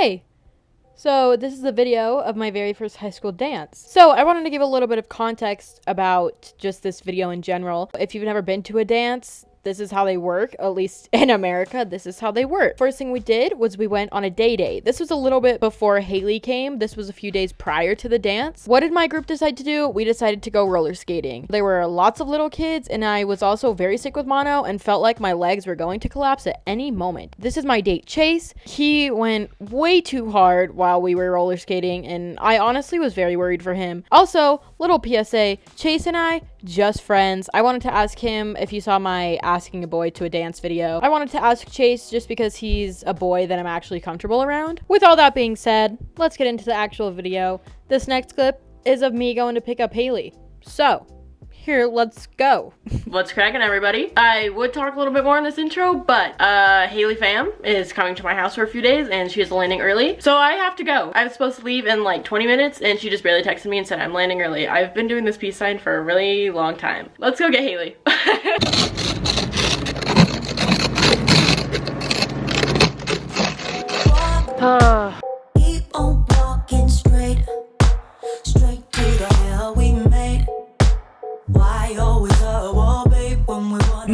Hey, so this is a video of my very first high school dance. So I wanted to give a little bit of context about just this video in general. If you've never been to a dance, this is how they work, at least in America, this is how they work. First thing we did was we went on a day date. This was a little bit before Haley came. This was a few days prior to the dance. What did my group decide to do? We decided to go roller skating. There were lots of little kids and I was also very sick with mono and felt like my legs were going to collapse at any moment. This is my date Chase. He went way too hard while we were roller skating and I honestly was very worried for him. Also, little PSA, Chase and I just friends. I wanted to ask him if you saw my asking a boy to a dance video. I wanted to ask Chase just because he's a boy that I'm actually comfortable around. With all that being said, let's get into the actual video. This next clip is of me going to pick up Haley. So, here, let's go. What's cracking, everybody? I would talk a little bit more in this intro, but uh, Haley fam is coming to my house for a few days and she is landing early. So I have to go. I was supposed to leave in like 20 minutes and she just barely texted me and said I'm landing early. I've been doing this peace sign for a really long time. Let's go get Haley. uh.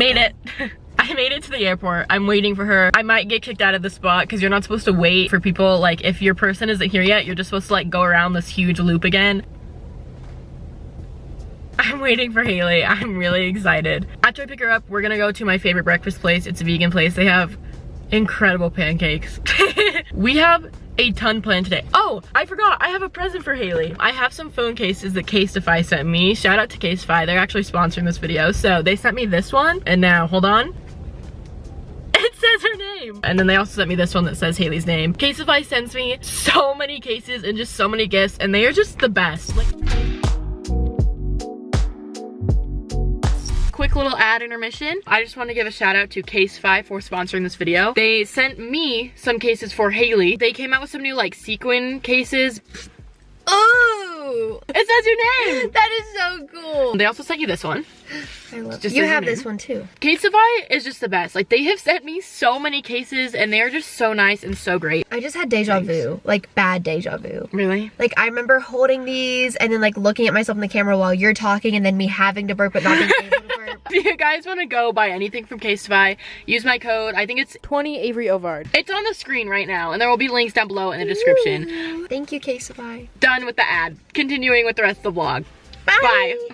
Made it. I made it to the airport. I'm waiting for her. I might get kicked out of the spot because you're not supposed to wait for people. Like if your person isn't here yet, you're just supposed to like go around this huge loop again. I'm waiting for Haley. I'm really excited. After I pick her up, we're gonna go to my favorite breakfast place. It's a vegan place. They have incredible pancakes. we have a ton planned today. Oh, I forgot, I have a present for Haley. I have some phone cases that Casetify sent me. Shout out to Casetify, they're actually sponsoring this video. So they sent me this one, and now, hold on. It says her name. And then they also sent me this one that says Haley's name. Casetify sends me so many cases and just so many gifts, and they are just the best. Like quick little ad intermission. I just want to give a shout out to Casetify for sponsoring this video. They sent me some cases for Haley. They came out with some new like sequin cases. Oh! It says your name! That is so cool. They also sent you this one. I love just You have this one too. Casetify is just the best. Like they have sent me so many cases and they're just so nice and so great. I just had deja vu. Like bad deja vu. Really? Like I remember holding these and then like looking at myself in the camera while you're talking and then me having to burp but not being able. If you guys want to go buy anything from Casetify, use my code. I think it's 20 Avery Ovard. It's on the screen right now and there will be links down below in the description. Ooh. Thank you, Casetify. Done with the ad. Continuing with the rest of the vlog. Bye.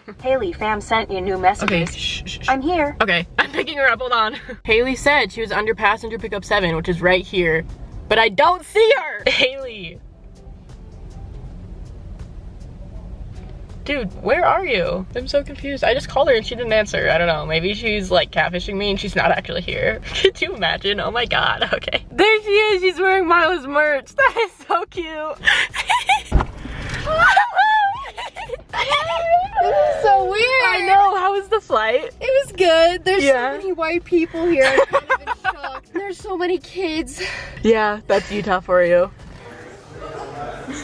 Bye. Haley, fam sent you a new messages. Okay, shh, shh, shh. I'm here. Okay, I'm picking her up, hold on. Haley said she was under passenger pickup seven, which is right here, but I don't see her. Haley. Dude, where are you? I'm so confused. I just called her and she didn't answer. I don't know. Maybe she's like catfishing me and she's not actually here. Could you imagine? Oh my god. Okay. There she is. She's wearing Mila's merch. That is so cute. this is so weird. I know. How was the flight? It was good. There's yeah. so many white people here. There's so many kids. Yeah, that's Utah for you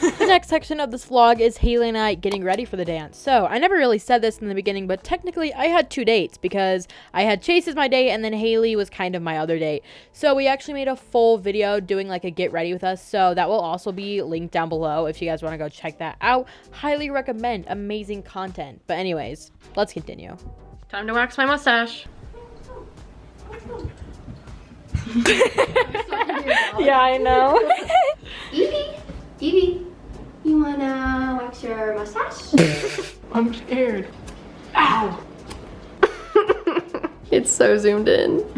the next section of this vlog is Haley and I getting ready for the dance. So, I never really said this in the beginning, but technically I had two dates because I had Chase as my date and then Haley was kind of my other date. So, we actually made a full video doing like a get ready with us. So, that will also be linked down below if you guys want to go check that out. Highly recommend. Amazing content. But anyways, let's continue. Time to wax my mustache. yeah, I know. Evie, Evie, you wanna wax your mustache? I'm scared. Ow. it's so zoomed in.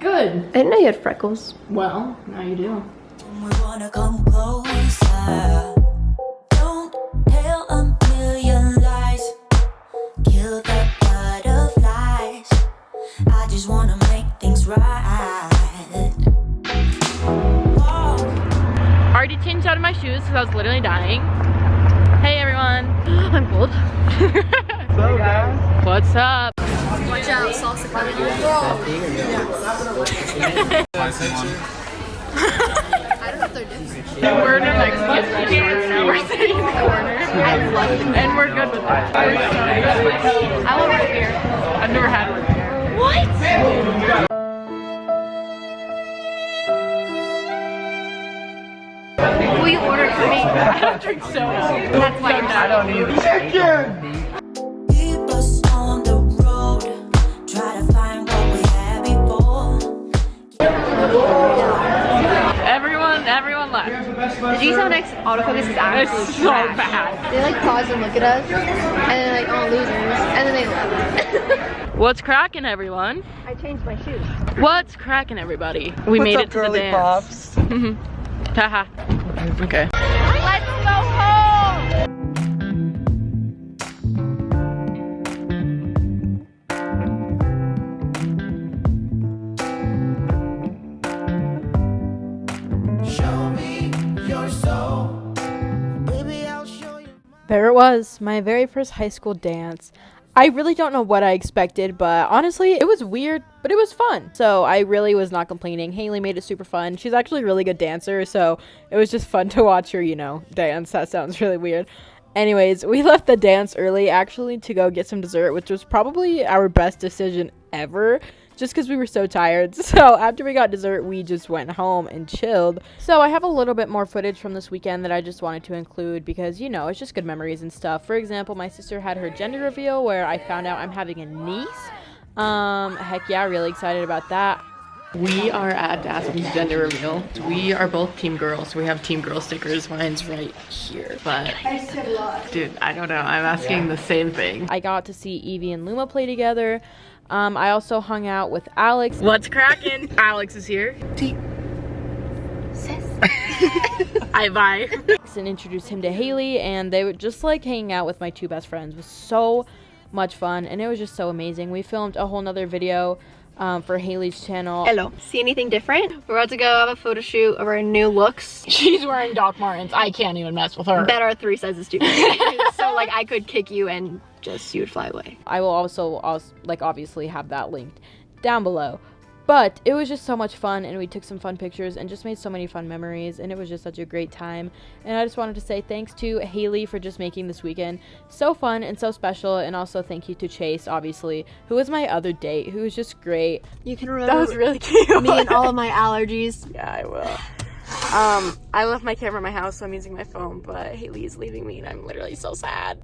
Good. I didn't know you had freckles. Well, now you do. Out of my shoes because I was literally dying. Hey everyone. I'm cold. What's up, guys? What's up? Watch out, salsa coming. we're in our Mexican restaurant. We're sitting in the corner. And we're good with that. I love root beer. I've never had root beer. What? I don't drink soda. That's why you're I don't either. Keep us on the road. Try to find what we had before. Everyone, everyone left. Did you see how next autofocus is actually It's so bad. They like pause and look at us, and then like, oh losers, and then they left. What's cracking, everyone? I changed my shoes. What's cracking, everybody? We What's made up, it to the girly dance. pops? Haha. okay. There it was, my very first high school dance. I really don't know what I expected, but honestly, it was weird, but it was fun. So I really was not complaining. Haley made it super fun. She's actually a really good dancer, so it was just fun to watch her, you know, dance. That sounds really weird. Anyways, we left the dance early actually to go get some dessert, which was probably our best decision ever just because we were so tired. So after we got dessert, we just went home and chilled. So I have a little bit more footage from this weekend that I just wanted to include because, you know, it's just good memories and stuff. For example, my sister had her gender reveal where I found out I'm having a niece. Um, heck yeah, really excited about that. We are at Aspen's gender reveal. We are both team girls. We have team girl stickers. Mine's right here, but dude, I don't know. I'm asking the same thing. I got to see Evie and Luma play together. Um, I also hung out with Alex. What's cracking? Alex is here. I bye. and introduced him to Haley, and they were just like hanging out with my two best friends. It was so much fun, and it was just so amazing. We filmed a whole nother video um, for Haley's channel. Hello. See anything different? We're about to go have a photo shoot of our new looks. She's wearing Doc Martens. I can't even mess with her. Better three sizes too so like I could kick you and just you would fly away. I will also, also like obviously have that linked down below. But it was just so much fun, and we took some fun pictures and just made so many fun memories, and it was just such a great time. And I just wanted to say thanks to Haley for just making this weekend so fun and so special, and also thank you to Chase, obviously, who was my other date, who was just great. You can remember That was really cute. me and all of my allergies. Yeah, I will. Um, I left my camera in my house, so I'm using my phone, but Haley is leaving me, and I'm literally so sad.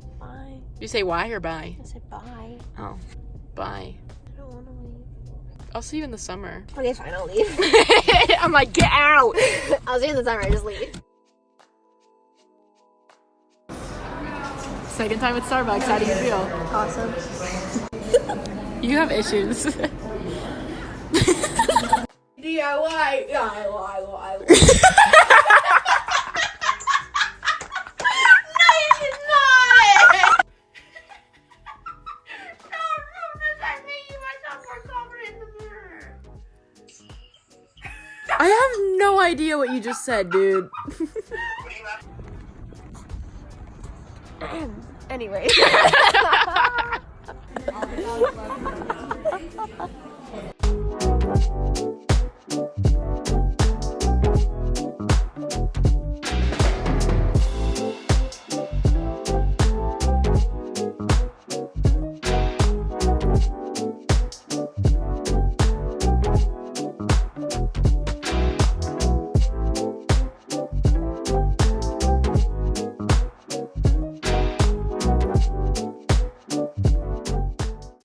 Bye. You say why or bye? I said bye. Oh, bye. I don't want to leave. I'll see you in the summer. Okay, fine, I'll leave. I'm like, get out! I'll see you in the summer, I just leave. Second time at Starbucks, how do you feel? Awesome. You have issues. DIY, DIY, what you just said, dude. Anyway.